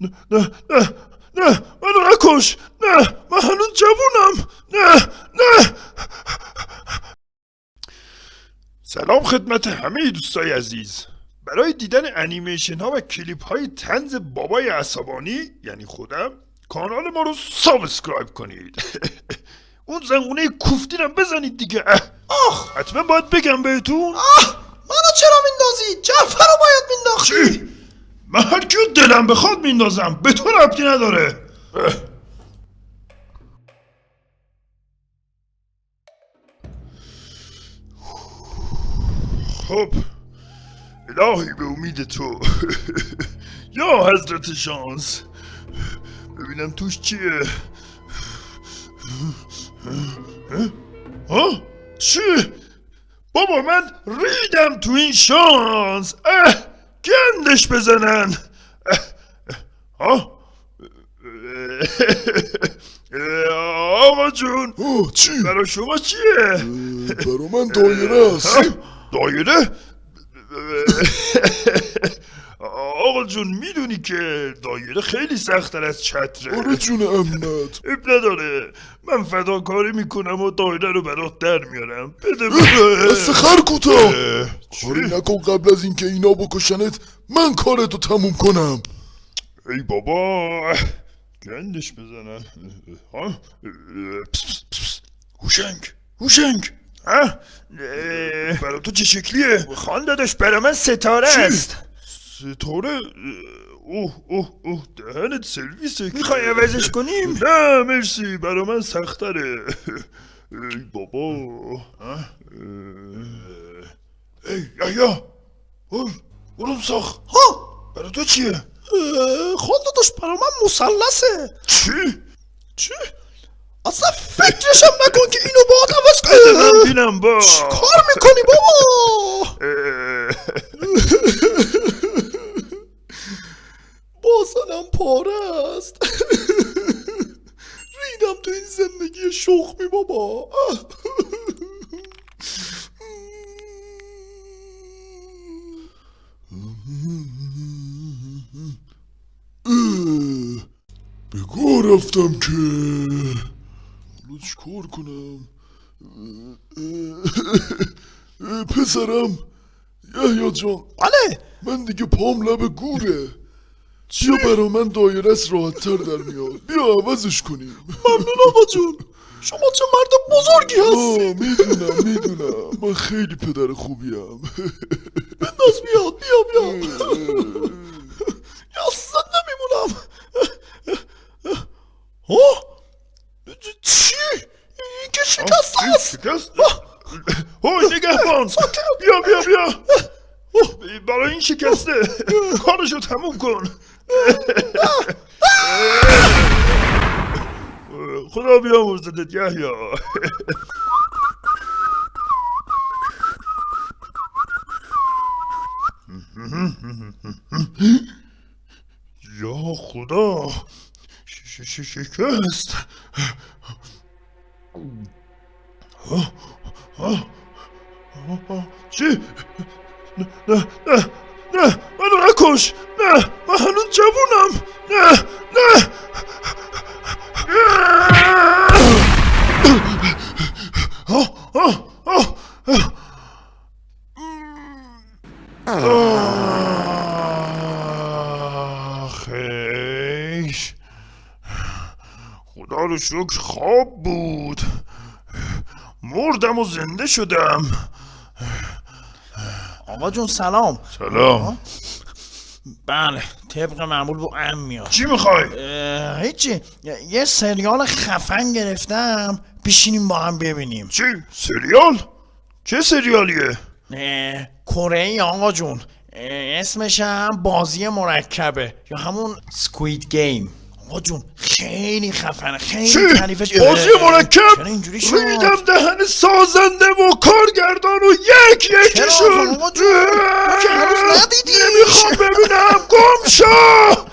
نه نه نه نه منو نکش. نه من هنوز جوونم. نه نه. سلام خدمت همه دوستای عزیز. برای دیدن انیمیشن ها و کلیپ های طنز بابای عصبانی یعنی خودم کانال ما رو subscribe کنید. اون زنگوله کوفتیم بزنید دیگه. آخ. حتما باید بگم بهتون. آه منو چرا میندازی؟ جعفر رو باید مینداختی؟ من هر کیو دلم بخواد میندازم. به تو ربطی نداره. خب الهی به امید تو. یا حضرت شانس ببینم توش چیه. ها؟ چی؟ بابا من ریدم تو این شانس. گندش بزنن اه، اه، ها اه، آقا جون آه چی؟ برای آقا جون می‌دونی که دایره خیلی سختتر از چتره. آره جون امنت اب نداره. من فداکاری می‌کنم و دایره رو برات در میارم. بده بده. دست خر کوتاه. اه، کاری؟ نکن قبل از اینکه اینا بکشنت من کارتو تموم کنم. ای بابا گندش بزنن. ها. هوشنگ هوشنگ. ها؟ برای تو چه شکلیه؟ خان داداش برا من ستاره چی؟ است. ستاره اوه اوه اوه دهنت سرویسه می‌خوای عوضش کنیم؟ نه مرسی برا من سختره. ای بابا. ای یا اوه برم ساخ ها؟ برا تو چیه؟ خان داداش برا من مسلسه. چی؟ چی؟ اصلا فکرشم نکن که اینو با عوض کنی. بینم با. کار می‌کنی بابا؟ اه، باسنم پاره است. ریدم تو این زندگی شخمی بابا. بگو رفتم که. حالا چیکار کنم؟ پسرم یحیی جان. بله من دیگه پام لب گوره. بیا برا من دایره است؟ راحت تر در میاد. بیا عوضش کنیم. ممنون آقا جون. شما چه مرد بزرگی هستی می‌دونم می‌دونم. من خیلی پدر خوبیم. بنداز بیا بیا بیا. اصلا نمیمونم ها؟ چی؟ این که شکست چی؟ است. شکست؟ هوی نگهبان. بیا بیا بیا. برای این شکسته. کارشو تموم کن. خدا بیامرزدت یحیی. یا خدا شکست. چی؟ نه نه نه منو نکش نه من هنوز جوونم نه نه آه، خدا رو شکر خواب بود مردم و زنده شدم آقا جون سلام سلام بله طبق معمول با ام میاد چی می‌خوای؟ هیچی یه- سریال خفن گرفتم بشینیم با هم ببینیم چی؟ سریال؟ چه سریالیه؟ کره ای آقا جون اسمش هم بازی مرکبه یا همون سکوید گیم آقا جون. خیلی خفنه خیلی؟ تعریفش بازی اه، مرکب؟ اینجوری شد؟ ریدم دهن سازنده و کارگردان و یک چرا یکیشون. نمی‌خوام ببینم. گم شو.